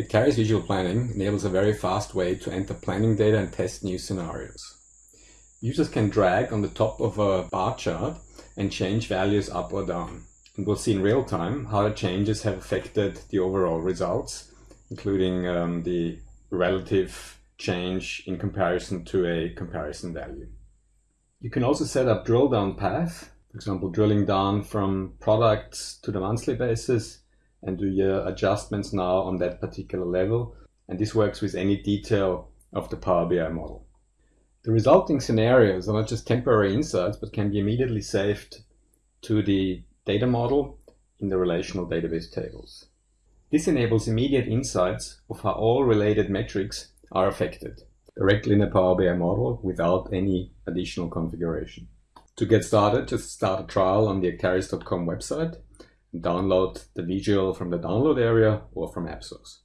Acterys Visual Planning enables a very fast way to enter planning data and test new scenarios. Users can drag on the top of a bar chart and change values up or down. And we'll see in real time how the changes have affected the overall results, including um, the relative change in comparison to a comparison value. You can also set up drill down path, for example, drilling down from products to the monthly basis and do your adjustments now on that particular level. And this works with any detail of the Power BI model. The resulting scenarios are not just temporary insights, but can be immediately saved to the data model in the relational database tables. This enables immediate insights of how all related metrics are affected directly in a Power BI model without any additional configuration. To get started, just start a trial on the acterys.com website download the visual from the download area or from AppSource.